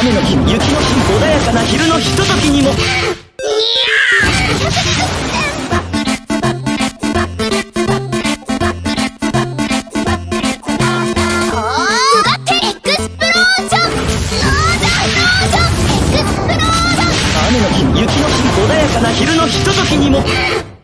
雨の日雪の日穏やかな昼のひとときにも。の日雪穏やかな昼のひとときにも。